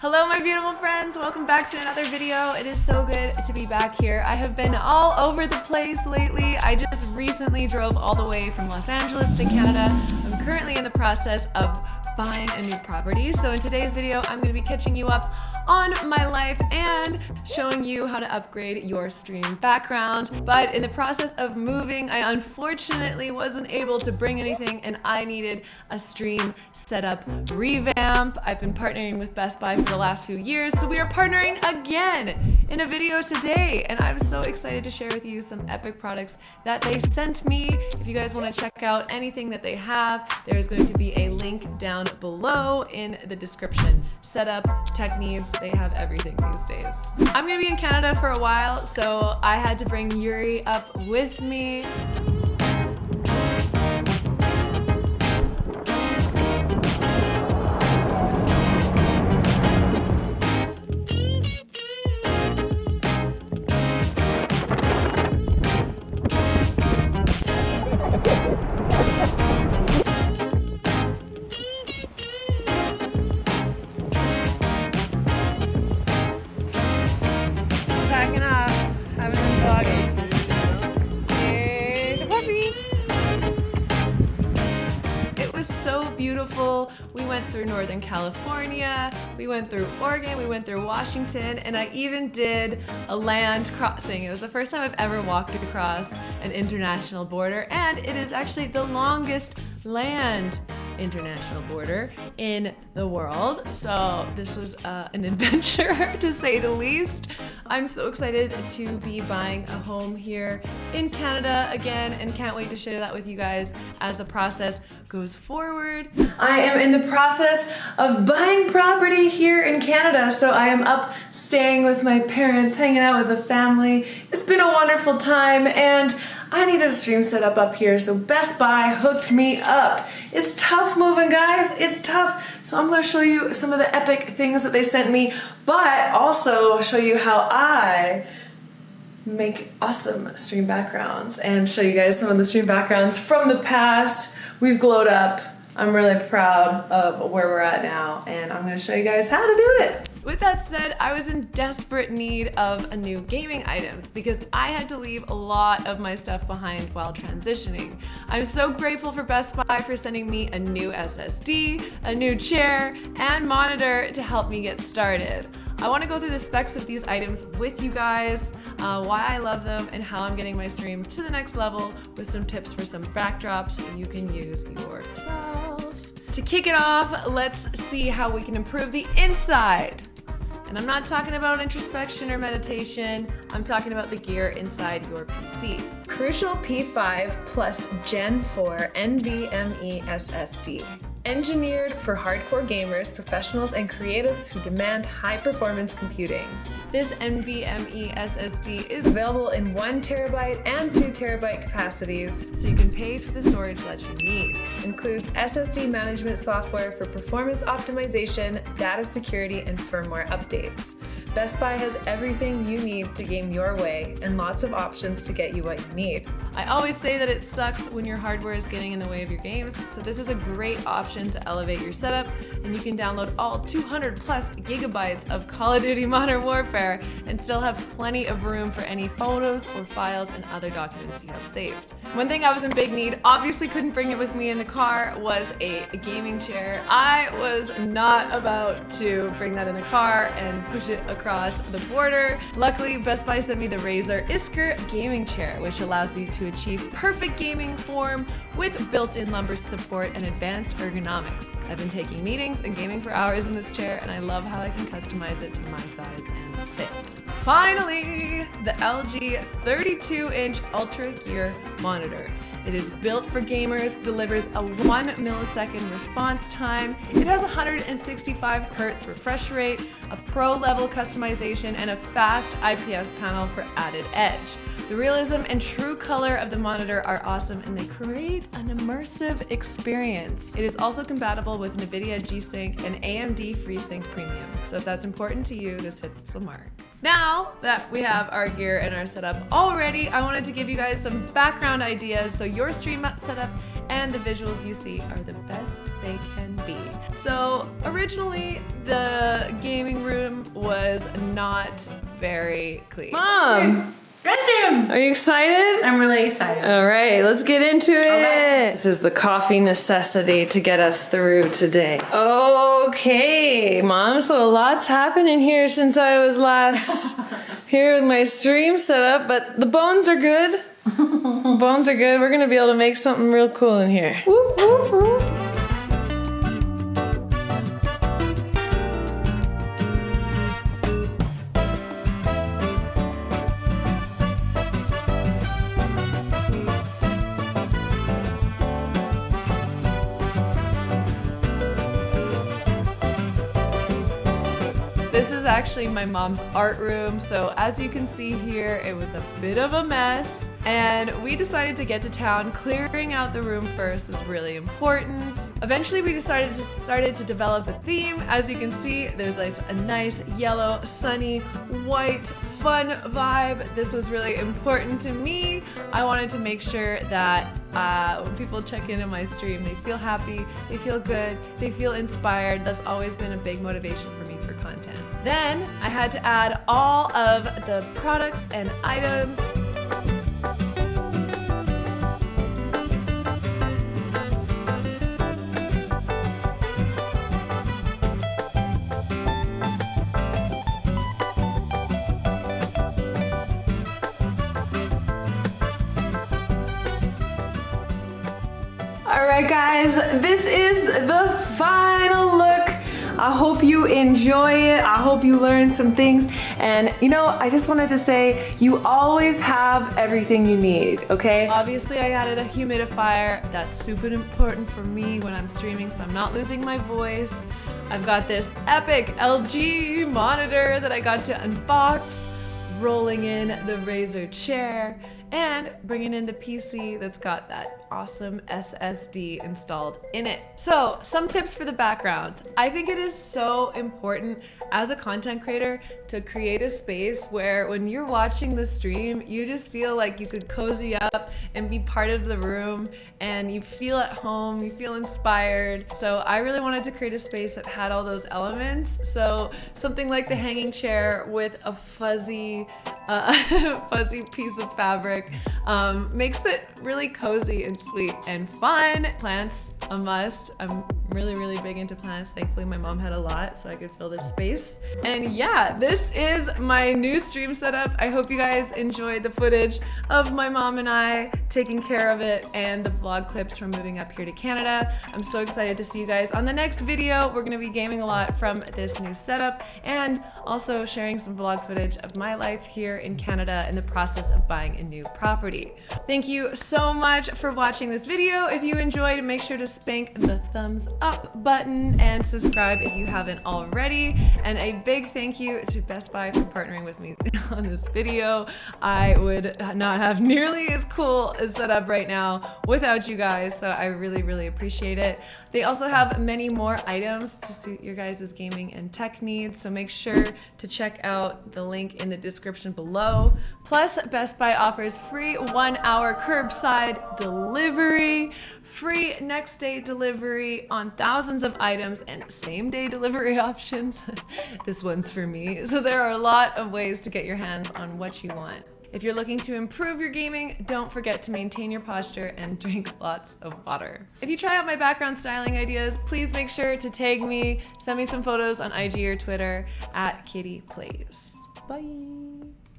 Hello my beautiful friends, welcome back to another video. It is so good to be back here. I have been all over the place lately. I just recently drove all the way from Los Angeles to Canada. I'm currently in the process of buying a new property. So in today's video, I'm gonna be catching you up on my life and showing you how to upgrade your stream background. But in the process of moving, I unfortunately wasn't able to bring anything and I needed a stream setup revamp. I've been partnering with Best Buy for the last few years, so we are partnering again in a video today. And I'm so excited to share with you some epic products that they sent me. If you guys wanna check out anything that they have, there is going to be a link down below in the description. Setup, tech needs, they have everything these days. I'm gonna be in Canada for a while, so I had to bring Yuri up with me. Was so beautiful. We went through Northern California, we went through Oregon, we went through Washington, and I even did a land crossing. It was the first time I've ever walked across an international border, and it is actually the longest land international border in the world. So this was uh, an adventure to say the least. I'm so excited to be buying a home here in Canada again and can't wait to share that with you guys as the process goes forward. I am in the process of buying property here in Canada. So I am up staying with my parents, hanging out with the family. It's been a wonderful time and I needed a stream set up up here, so Best Buy hooked me up. It's tough moving, guys. It's tough. So I'm gonna show you some of the epic things that they sent me, but also show you how I make awesome stream backgrounds and show you guys some of the stream backgrounds from the past. We've glowed up. I'm really proud of where we're at now, and I'm gonna show you guys how to do it. With that said, I was in desperate need of a new gaming items because I had to leave a lot of my stuff behind while transitioning. I'm so grateful for Best Buy for sending me a new SSD, a new chair, and monitor to help me get started. I want to go through the specs of these items with you guys, uh, why I love them, and how I'm getting my stream to the next level with some tips for some backdrops you can use yourself. To kick it off, let's see how we can improve the inside. And I'm not talking about introspection or meditation, I'm talking about the gear inside your PC. Crucial P5 plus Gen 4 NVMe SSD. Engineered for hardcore gamers, professionals, and creatives who demand high performance computing. This NVMe SSD is available in 1 terabyte and 2 terabyte capacities, so you can pay for the storage that you need. Includes SSD management software for performance optimization, data security, and firmware updates. Best Buy has everything you need to game your way and lots of options to get you what you need. I always say that it sucks when your hardware is getting in the way of your games, so this is a great option to elevate your setup and you can download all 200 plus gigabytes of Call of Duty Modern Warfare and still have plenty of room for any photos or files and other documents you have saved. One thing I was in big need, obviously couldn't bring it with me in the car, was a gaming chair. I was not about to bring that in the car and push it across the border. Luckily, Best Buy sent me the Razer Iskur gaming chair, which allows you to achieve perfect gaming form with built-in lumbar support and advanced ergonomics. I've been taking meetings and gaming for hours in this chair, and I love how I can customize it to my size and fit. Finally, the LG 32-inch Ultra Gear monitor. It is built for gamers, delivers a 1 millisecond response time. It has 165 hertz refresh rate, a pro level customization, and a fast IPS panel for added edge. The realism and true color of the monitor are awesome and they create an immersive experience. It is also compatible with NVIDIA G-Sync and AMD FreeSync Premium. So if that's important to you, this hits the mark. Now that we have our gear and our setup all ready, I wanted to give you guys some background ideas so your stream setup and the visuals you see are the best they can be. So originally the gaming room was not very clean. Mom, Restroom! are you excited? I'm really excited. All right, let's get into it. Okay. This is the coffee necessity to get us through today. Okay, Mom, so a lot's happened in here since I was last here with my stream set up, but the bones are good. bones are good. We're gonna be able to make something real cool in here. Whoop, whoop, whoop. This is actually my mom's art room. So as you can see here, it was a bit of a mess. And we decided to get to town. Clearing out the room first was really important. Eventually we decided to started to develop a theme. As you can see, there's like a nice yellow, sunny, white, fun vibe. This was really important to me. I wanted to make sure that uh, when people check in on my stream, they feel happy, they feel good, they feel inspired. That's always been a big motivation for me for content. Then I had to add all of the products and items. Right, guys, this is the final look. I hope you enjoy it. I hope you learn some things. And you know, I just wanted to say you always have everything you need, okay? Obviously, I added a humidifier. That's super important for me when I'm streaming, so I'm not losing my voice. I've got this epic LG monitor that I got to unbox, rolling in the Razer chair, and bringing in the PC that's got that awesome SSD installed in it. So, some tips for the background. I think it is so important as a content creator to create a space where when you're watching the stream, you just feel like you could cozy up and be part of the room and you feel at home, you feel inspired. So, I really wanted to create a space that had all those elements. So, something like the hanging chair with a fuzzy uh, fuzzy piece of fabric um, makes it really cozy and sweet and fun. Plants, a must. I'm really, really big into plants. Thankfully, my mom had a lot, so I could fill this space. And yeah, this is my new stream setup. I hope you guys enjoyed the footage of my mom and I taking care of it and the vlog clips from moving up here to Canada. I'm so excited to see you guys on the next video. We're gonna be gaming a lot from this new setup and also sharing some vlog footage of my life here in Canada in the process of buying a new property. Thank you so much for watching this video. If you enjoyed, make sure to spank the thumbs up button and subscribe if you haven't already. And a big thank you to Best Buy for partnering with me on this video. I would not have nearly as cool a setup right now without you guys, so I really, really appreciate it. They also have many more items to suit your guys' gaming and tech needs, so make sure to check out the link in the description below. Plus, Best Buy offers free one hour curbside delivery, free next day delivery thousands of items, and same day delivery options. this one's for me. So there are a lot of ways to get your hands on what you want. If you're looking to improve your gaming, don't forget to maintain your posture and drink lots of water. If you try out my background styling ideas, please make sure to tag me, send me some photos on IG or Twitter at Kitty Plays. Bye.